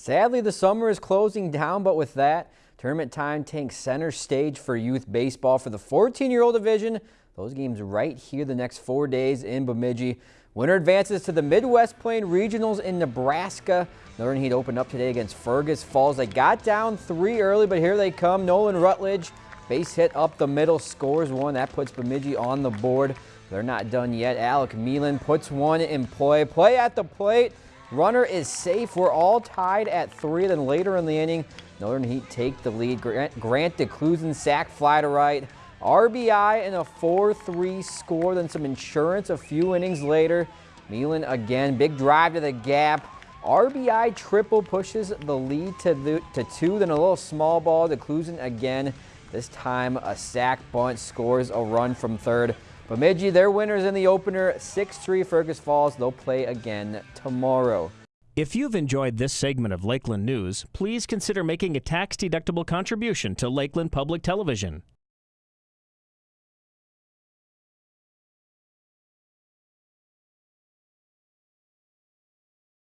Sadly, the summer is closing down, but with that, tournament time takes center stage for youth baseball for the 14-year-old division. Those games right here the next four days in Bemidji. Winner advances to the Midwest Plain Regionals in Nebraska. Northern Heat opened up today against Fergus Falls. They got down three early, but here they come. Nolan Rutledge, base hit up the middle, scores one. That puts Bemidji on the board. They're not done yet. Alec Meelan puts one in play. Play at the plate. Runner is safe. We're all tied at three. Then later in the inning, Northern Heat take the lead. Grant, Grant DeClusen sac fly to right. RBI and a 4-3 score. Then some insurance a few innings later. Meelan again. Big drive to the gap. RBI triple pushes the lead to, the, to two. Then a little small ball. DeClusen again. This time a sac bunt scores a run from third. Bemidji, their winners in the opener, 6-3 Fergus Falls. They'll play again tomorrow. If you've enjoyed this segment of Lakeland News, please consider making a tax-deductible contribution to Lakeland Public Television.